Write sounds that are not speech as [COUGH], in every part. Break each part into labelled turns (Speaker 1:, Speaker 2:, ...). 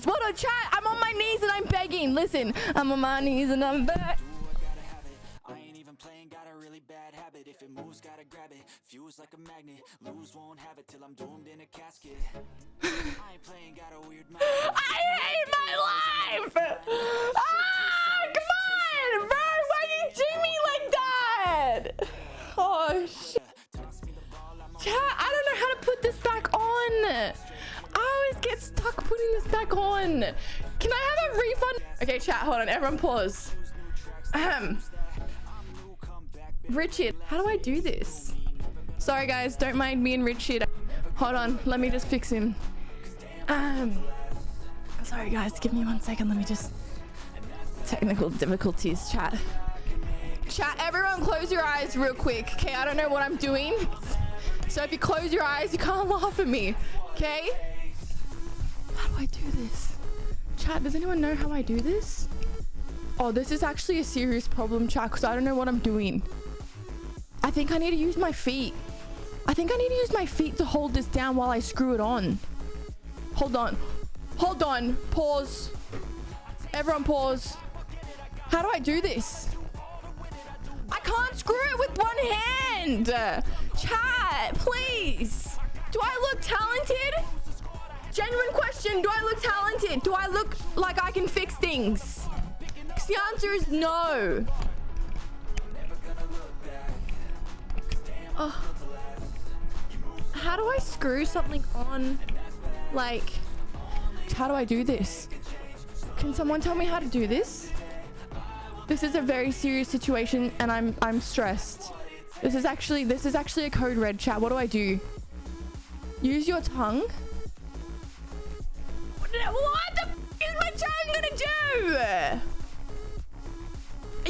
Speaker 1: knees. What a chat. I'm on my knees and I'm begging. Listen, I'm on my knees and I'm back.
Speaker 2: I ain't even playing, got a really bad habit. If it moves, gotta grab it. Fuse like a magnet. Lose, won't have it till I'm doomed in a casket. I ain't playing, got a weird mind.
Speaker 1: I hate my life. Ah, come on, bro. Why you do me like that? Oh, shit. Chat, I don't know how to put this back on. Get stuck putting this back on. Can I have a refund? Okay, chat, hold on. Everyone pause. Ahem. Richard, how do I do this? Sorry, guys. Don't mind me and Richard. Hold on. Let me just fix him. Um, sorry, guys. Give me one second. Let me just... Technical difficulties, chat. Chat, everyone close your eyes real quick. Okay, I don't know what I'm doing. So if you close your eyes, you can't [LAUGHS] laugh at me. Okay? I do this? Chat, does anyone know how I do this? Oh, this is actually a serious problem, chat, because I don't know what I'm doing. I think I need to use my feet. I think I need to use my feet to hold this down while I screw it on. Hold on. Hold on. Pause. Everyone pause. How do I do this? I can't screw it with one hand. Chat, please. Do I look talented? Question. Do I look talented? Do I look like I can fix things? Because the answer is no. Oh. How do I screw something on? Like, how do I do this? Can someone tell me how to do this? This is a very serious situation and I'm I'm stressed. This is actually this is actually a code red chat. What do I do? Use your tongue? What the is my tongue gonna do?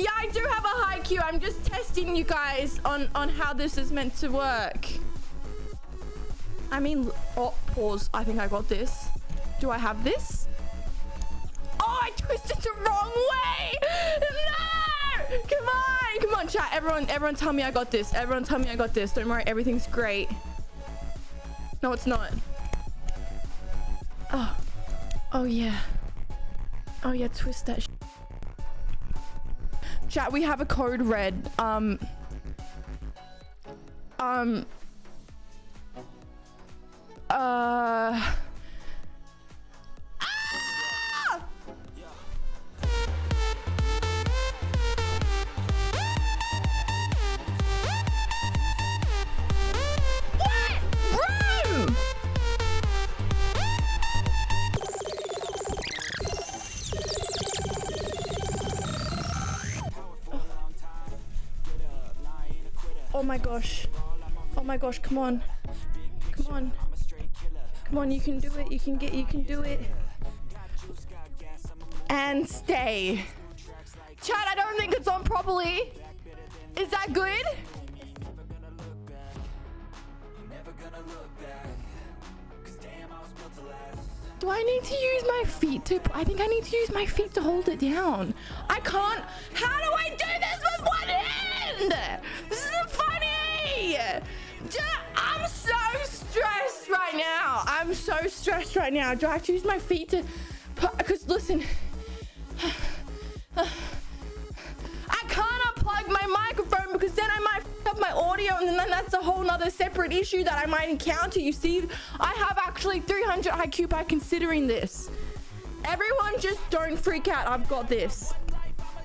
Speaker 1: Yeah, I do have a high Q. I'm just testing you guys on on how this is meant to work. I mean, oh, pause. I think I got this. Do I have this? Oh, I twisted the wrong way. No! Come on. Come on, chat. Everyone, everyone tell me I got this. Everyone tell me I got this. Don't worry. Everything's great. No, it's not. Oh. Oh, yeah. Oh, yeah. Twist that Chat, we have a code red. Um. Um. Uh. Oh my gosh. Oh my gosh, come on. Come on. Come on, you can do it. You can get you can do it. And stay. Chad, I don't think it's on properly. Is that good? Do I need to use my feet to... I think I need to use my feet to hold it down. I can't... How do I do this with one hand? This isn't funny. I'm so stressed right now. I'm so stressed right now. Do I have to use my feet to... Because listen... I can't unplug my microphone because then I might up my audio and then that's a whole nother separate issue that I might encounter. You see, I have actually 300 IQ by considering this. Everyone just don't freak out. I've got this.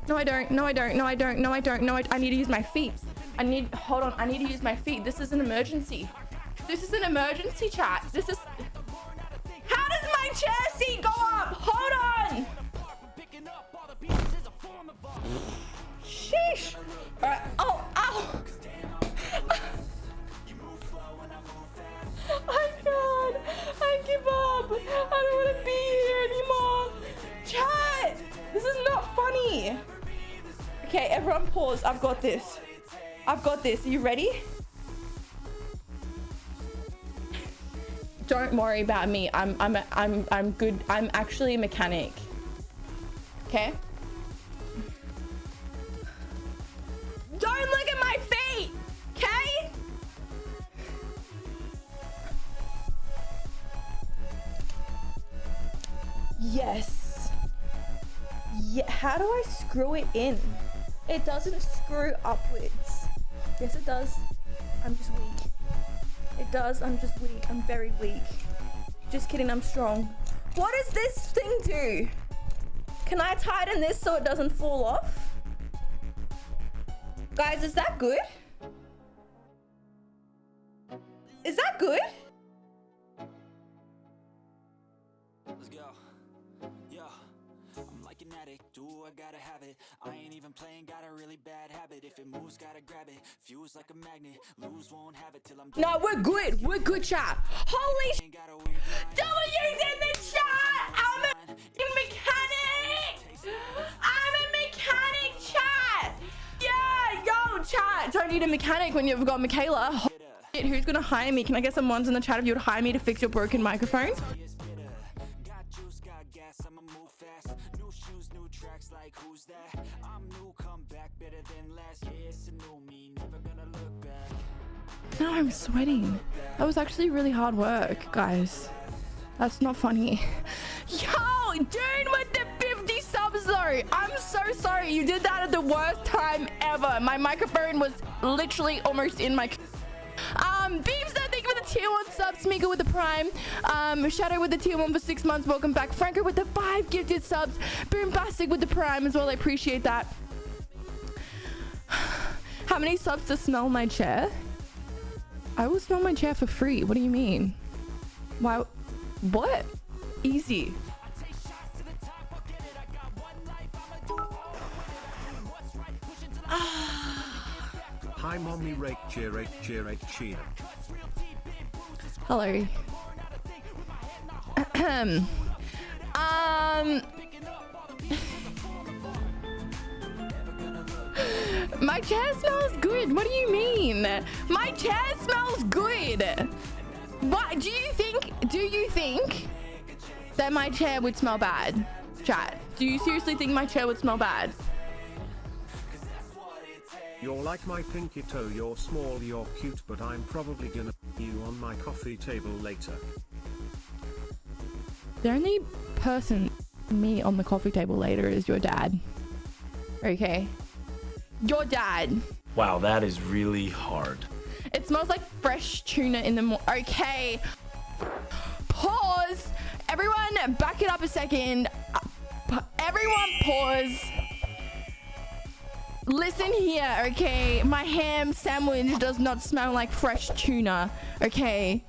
Speaker 1: No, I don't. No, I don't. No, I don't. No, I don't. No, I, I need to use my feet. I need, hold on. I need to use my feet. This is an emergency. This is an emergency chat. This is, how does my chair seat go up? Hold on. Sheesh. All right. Oh, ow. [LAUGHS] I can't. I give up. I don't want to be here anymore. Chat. This is not funny. Okay, everyone pause. I've got this. I've got this. Are you ready? Don't worry about me. I'm I'm I'm I'm good. I'm actually a mechanic. Okay? Don't look at my feet. Okay? Yes. Yeah, how do I screw it in? It doesn't screw upwards. Yes, it does. I'm just weak. It does. I'm just weak. I'm very weak. Just kidding. I'm strong. What does this thing do? Can I tighten this so it doesn't fall off? Guys, is that good? Is that good?
Speaker 2: I gotta have it. I ain't even playing, got a really bad habit. If it moves, gotta grab it. Fuse like a magnet, lose, won't have it till I'm
Speaker 1: No, we're good. We're good, chat. Holy sh!
Speaker 2: Ain't got a weird mind.
Speaker 1: W's in the chat! I'm a mechanic! I'm a mechanic, chat! Yeah, yo, chat! Don't need a mechanic when you've got Michaela. Who's gonna hire me? Can I get some ones in the chat if you would hire me to fix your broken microphone?
Speaker 2: Like who's that? I'm new, come back better than last. Yeah, it's a new me, never gonna look back.
Speaker 1: No, I'm sweating. That was actually really hard work, guys. That's not funny. [LAUGHS] Yo, dude with the 50 subs though. I'm so sorry. You did that at the worst time ever. My microphone was literally almost in my... Um, Beamster, thank you for the tier 1 sub. Smeagol with the prime. Um, Shadow with the tier 1 for 6 months. Welcome back. Franco with the 5 gifted subs. Boombastic with the prime as well. I appreciate that. [SIGHS] How many subs to smell my chair? I will smell my chair for free. What do you mean? Why? What? Easy. [SIGHS]
Speaker 3: Hi mommy rake cheer rake cheer rake cheer.
Speaker 1: Hello. [CLEARS THROAT] Um. [LAUGHS] My chair smells good. What do you mean? My chair smells good. What do you think? Do you think that my chair would smell bad? Chat. Do you seriously think my chair would smell bad?
Speaker 3: You're like my pinky toe, you're small, you're cute, but I'm probably gonna you on my coffee table later.
Speaker 1: The only person me on the coffee table later is your dad. Okay. Your dad.
Speaker 4: Wow, that is really hard.
Speaker 1: It smells like fresh tuna in the morning. Okay. Pause. Everyone, back it up a second. Uh, Everyone, pause. Listen here, okay? My ham sandwich does not smell like fresh tuna, okay?